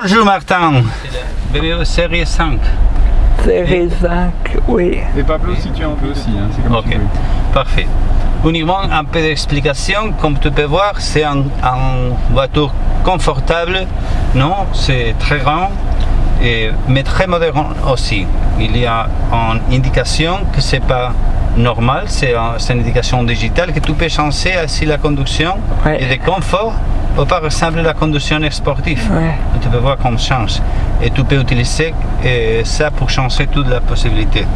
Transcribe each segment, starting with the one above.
Bonjour Martin, BMW série 5. Série 5, oui. Et Pablo, si tu en veux aussi, hein, c'est comme Ok, tu veux. parfait. Uniquement un peu d'explication, comme tu peux voir, c'est un, un voiture confortable, non, c'est très grand, et, mais très moderne aussi. Il y a une indication que c'est pas normal, c'est un- c'est une indication digitale que tu peux changer ainsi la conduction Ouais. et de confort, ou par exemple la conduction sportive. Ouais. Tu peux voir qu'on change. Et tu peux utiliser euh, ça pour changer toute la possibilité.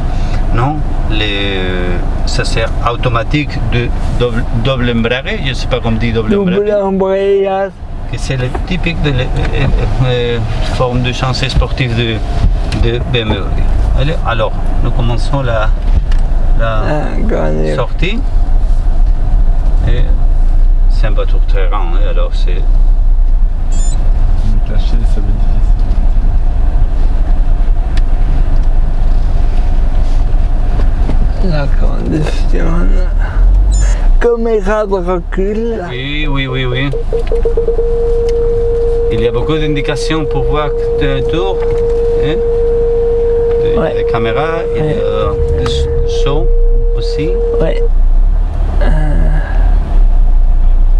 Non Les, Ça c'est automatique de double, double embrayage, je ne sais pas comment dire double Double embrayage, c'est le typique de la euh, euh, forme de changement sportif de, de BMW. Allez, Alors, nous commençons la, la Ah, sortie. Et c'est un bateau très grand, hein, alors c'est Cacher, ça va être difficile. La condition. Caméra de recul. Oui, oui, oui, oui. Il y a beaucoup d'indications pour voir un tour. Hein? De- Ouais. Des caméras, il y a des sons aussi. Ouais.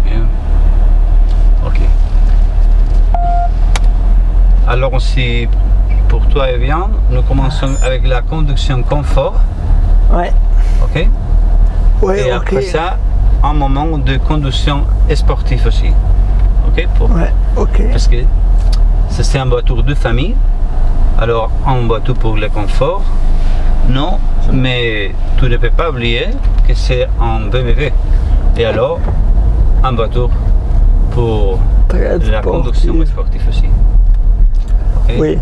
Bien. Ok. Alors si pour toi est bien, nous commençons avec la conduction confort. Ouais. Ok? Ouais, Et ok. après ça, un moment de conduction sportive aussi. Ok? Pour- Ouais, ok. Parce que ça, c'est un voiture de famille. Alors, un voiture pour le confort. Non, mais tu ne peux pas oublier que c'est un BMW. Et alors, un voiture pour la conduction sportive aussi. Oui.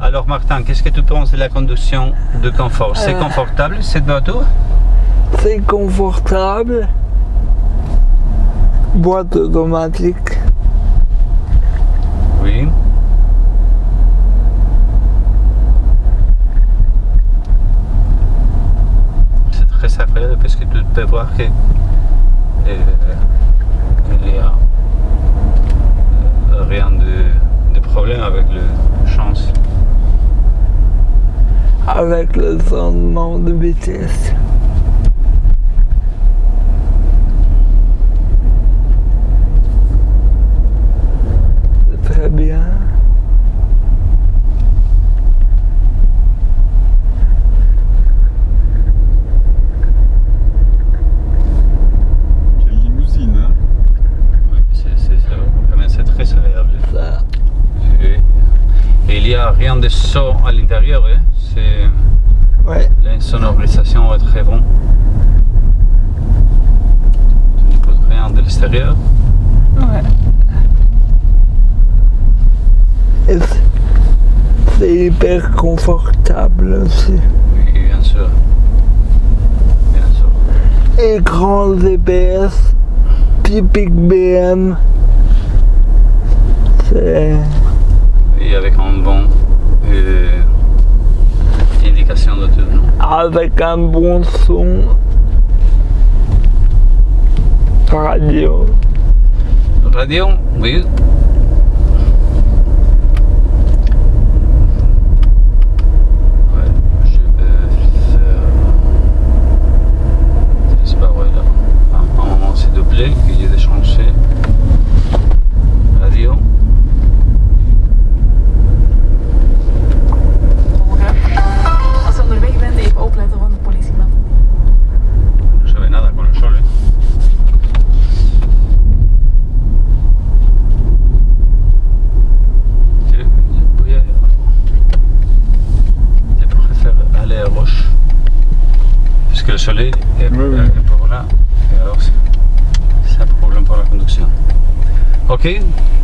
Alors, Martin, qu'est-ce que tu penses de la conduction de confort? C'est Euh. confortable cette voiture? C'est confortable. Boîte automatique. Oui. Agréable parce que tu peux voir que euh, il n'y a euh, rien de, de problème avec le chance. Avec le changement de vitesse. C'est très bien. Quelle limousine, hein Oui, c'est c'est- c'est vraiment c'est très agréable. Ça. Et, et il n'y a rien de son à l'intérieur. hein. C'est Ouais. la sonorisation est très bon. Tu n'écoutes rien de l'extérieur. Ouais. Et c'est- hyper confortable aussi. Oui, bien sûr. Bien sûr. Écran GPS, typique BM. C'est Avec un bon euh, indication de tout. non? Avec un bon son. Radio. Radio, oui. Ouais, je peux faire. Je sais pas, ouais, là. À un moment, c'est doublé, que j'ai déchanché. Radio. Morgen. Als je onderweg bent, even opletten van de politieman. No se ve nada con el sol, ¿eh? Je, voy a, je pourrais faire aller à Roche. Parce que le soleil est, Oui, oui. est par là. Et alors, c'est c'est un problème pour la conduction. Ok,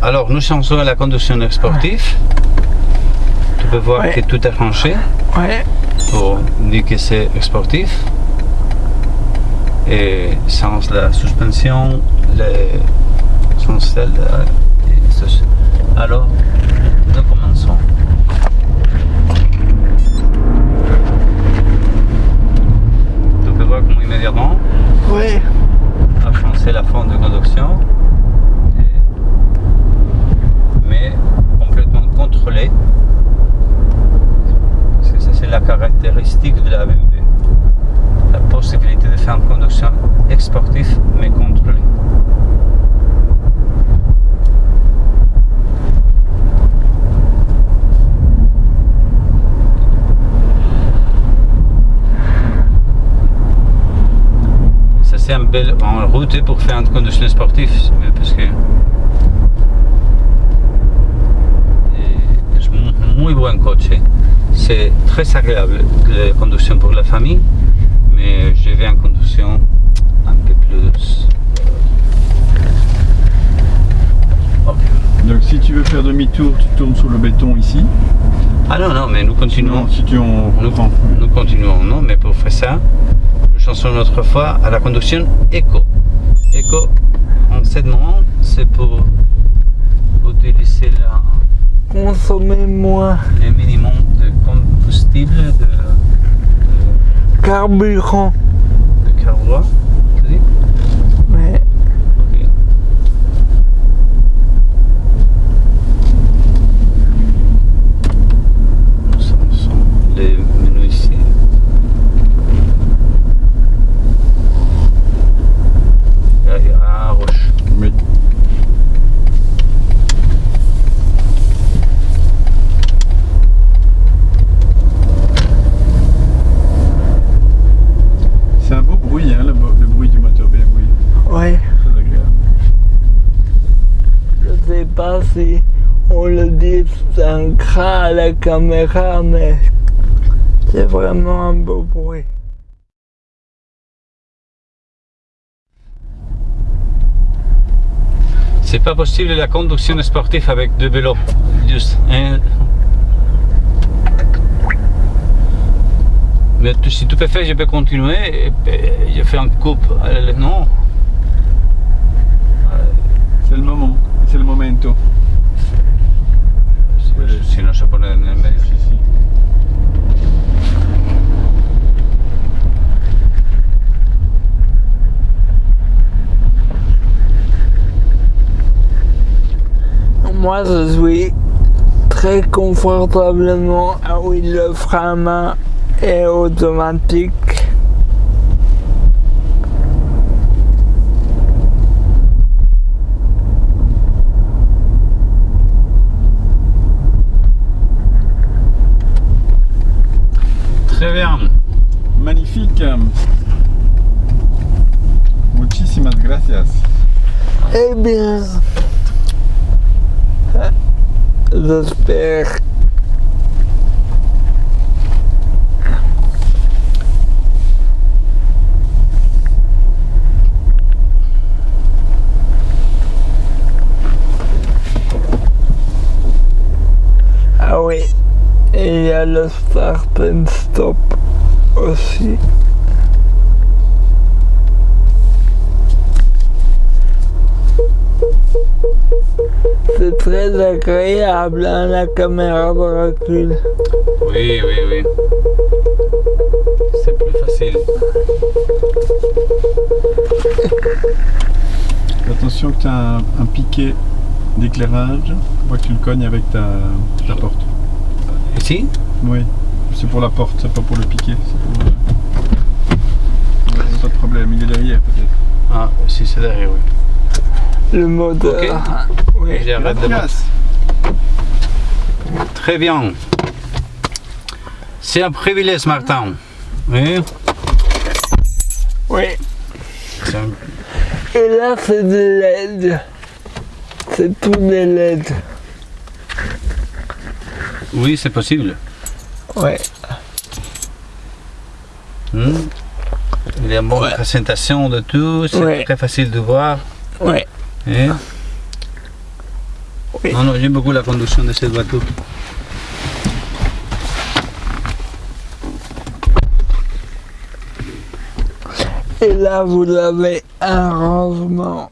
alors nous changeons à la conduction sportive. Tu peux voir Ouais. que tout est rangé Ouais. pour dire que c'est sportif. Et sans la suspension, les, sans celle, euh, et ceci. de la BNP, la possibilité de faire une conduction sportive mais contrôlée. Ça c'est un bel en route pour faire une conduction sportive parce que muy buen coche c'est très agréable la conduction pour la famille, mais je vais en conduction un peu plus. euh. Donc si tu veux faire demi-tour, tu tournes sur le béton ici. Ah non, non, mais nous continuons. Non, si tu en Nous, nous continuons, non, mais pour faire ça, nous changeons notre fois à la conduction éco. Éco, en ce moment, c'est pour utiliser la, Consommer moins le minimum combustible, de, de, carburant. de carburant. Je sais pas si on le distinguera à la caméra, mais c'est vraiment un beau bruit. C'est pas possible la conduction sportive avec deux vélos. Juste un. Mais tu- si tu peux faire, je peux continuer. Et, je fais un coupe. Non. C'est le moment, c'est le momento. Sinon, je pone en el medio. Si, si. Moi, je suis très confortablement à oui, le frein à main est automatique. Magnifique. Muchísimas gracias. Eh bien, j'espère Ah oui, et il y a le start and stop aussi. C'est très agréable hein, la caméra de recul. Oui, oui, oui. C'est plus facile. Attention que tu as un, un piquet d'éclairage. Faut pas que tu le cognes avec ta, ta porte. Ici Oui, c'est pour la porte, c'est pas pour le piquet. c'est pour, euh, ouais, Pas de problème, il est derrière peut-être. Ah, si c'est derrière, oui. Le moteur. Oui. J'arrête de. Très bien. C'est un privilège, Martin. Oui. oui. Un- Et là, c'est des LED. C'est tout des LED. Oui, c'est possible. Ouais. Hmm. Il y a une bonne Ouais. présentation de tout, c'est Ouais. très facile de voir. Ouais. hein. Oui. Non, non, j'aime beaucoup la conduction de cette voiture. Et là, vous avez un rangement